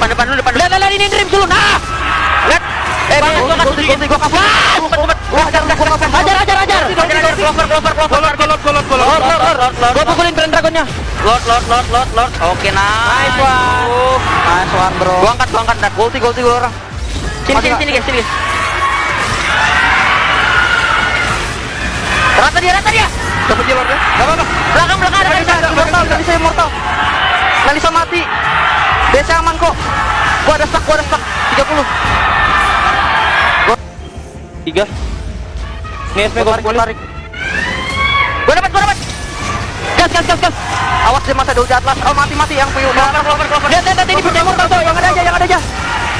depan depan dulu depan. Lihat, lihat, ini dream dulu. Nah, Lihat. Eh, Bang, gua kasih. Gua kasih. Wah, hajar hajar hajar. ajar, ajar, ajar. Hajar clover clover clover. Golot, golot, golot, golot. Lord lord lord. Gua pukulin brand dragonnya. Lord lord lord lord lord. Oke, nice. Nice one. Nice one, bro. Gua angkat, gua angkat. Ulti, gua ulti gua orang. Sini, sini, sini, guys, sini, guys. Rata dia, rata dia. Dapat dia, Lord, ya? Nggak apa-apa. Belakang, belakang ada tadi saya immortal. Kalisa mati. Desa aman kok. Gua ada stuck, gua ada stuck. 30. Tiga. Ini SP gua tarik, tarik. Gua dapat, gua dapat. Gas, gas, gas, gas. Awas dia masa di atlas. Oh, mati, mati yang clover. Lihat, lihat, lihat, ini bisa immortal tuh. Yang ada aja, yang ada aja.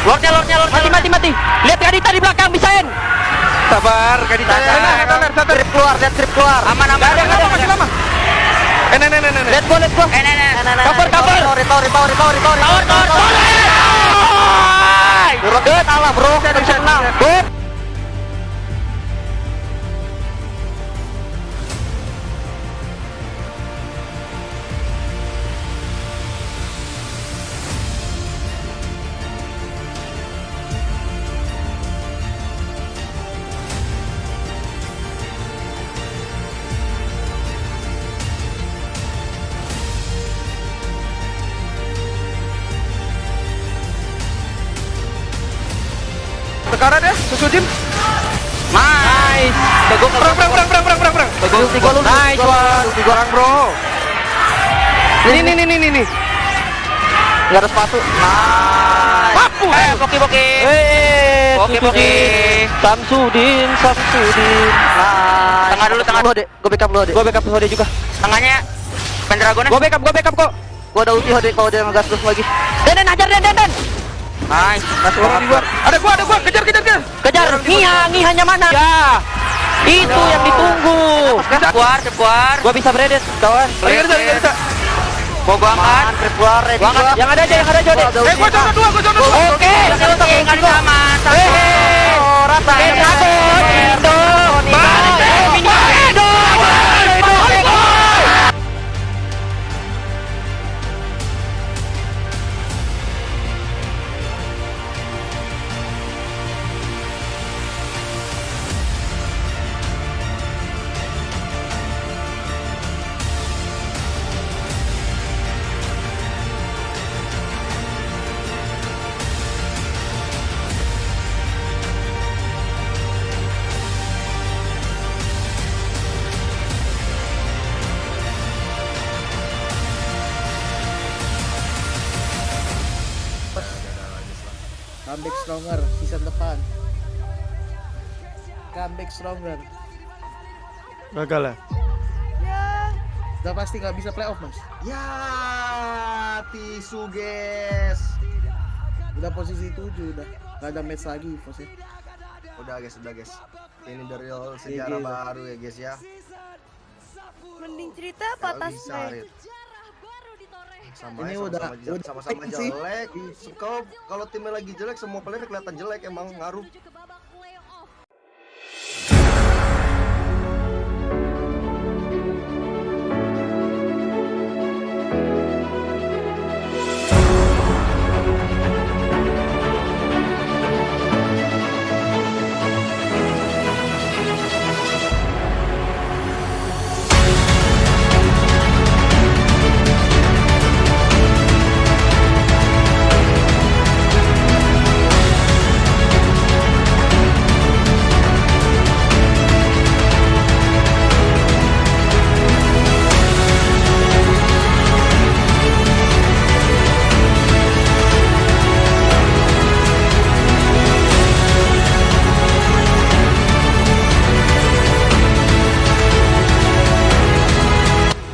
Lordnya, lordnya, lordnya. Mati, mati, mati. Lihat Kadita di belakang, bisain. Sabar, Kadita. Sabar. Sabar. Trip keluar, lihat trip keluar. Aman, aman. Ada, aman, ada, aman, masih aman. lama. Eh, nah. Let's go, let's go. Eh. Cover, cover. Tower, tower, tower, tower, tower. Tower, tower, kalah bro. Bisa menang. Sekarang ya, susu Jim. Nice. Teguh, Perang, perang, perang, perang, perang, perang, perang. Ulti gua lu. Nice one. Ulti gua orang bro. Ini, ini, ini, ini, ini. Enggak ada sepatu. Nice. Papu. Eh, boki, boki. Eh, Oke, oke. Samsudin, Samsudin. Nice. Tengah dulu, tengah. Lu, Dek. Gua backup lu, Dek. Gua backup Hode juga. Tengahnya Pendragonnya. Gua backup, gua backup kok. Gua ada ulti Hode kalau dia ngegas terus lagi. Den, Den, hajar Den, Den, Den. Nice. Nice Orang luar. Ada gua, ada gua. Kejar, kejar, kejar. Kejar, Ngiha, Ngihanya mana? Ya. Itu yang ditunggu. Keluar, keluar. Gua bisa beredet, kawan. Lagi bisa, lagi bisa. Mau gua angkat. Keluar, Gua angkat. gua. Yang ada aja, yang ada aja. Gua Eh, gua zona dua, gua zona dua. Oke, Oke, oke, nggak ada sama. Oh, rata. Eh, Dragon, comeback stronger season depan comeback stronger Gagal ya. udah pasti nggak bisa playoff mas Ya, tisu guys. udah posisi 7 udah nggak ada match lagi posisi Udah guys, udah guys. Ini dari sejarah Iya, iya. baru ya guys ya. Mending cerita apa tas. Sama Ini ya, udah- sama-sama jelek. Kalau timnya lagi jelek, semua player kelihatan jelek emang ngaruh.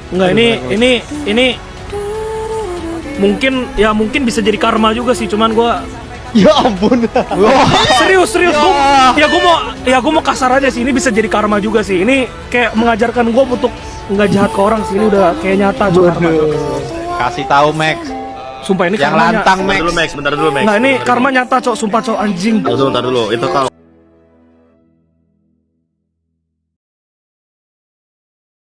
Enggak ini ini ini mungkin ya mungkin bisa jadi karma juga sih cuman gua Ya ampun. serius serius gua ya gua mau ya gua mau kasar aja sih ini bisa jadi karma juga sih ini kayak mengajarkan gua untuk nggak jahat ke orang sih ini udah kayak nyata juga karma Kasih tahu Max, sumpah ini yang karma lantang Bentar Max. dulu Max, bentar dulu Max. nah ini Bentar karma nyata cok sumpah cok anjing dulu. Bentar dulu, itu kalau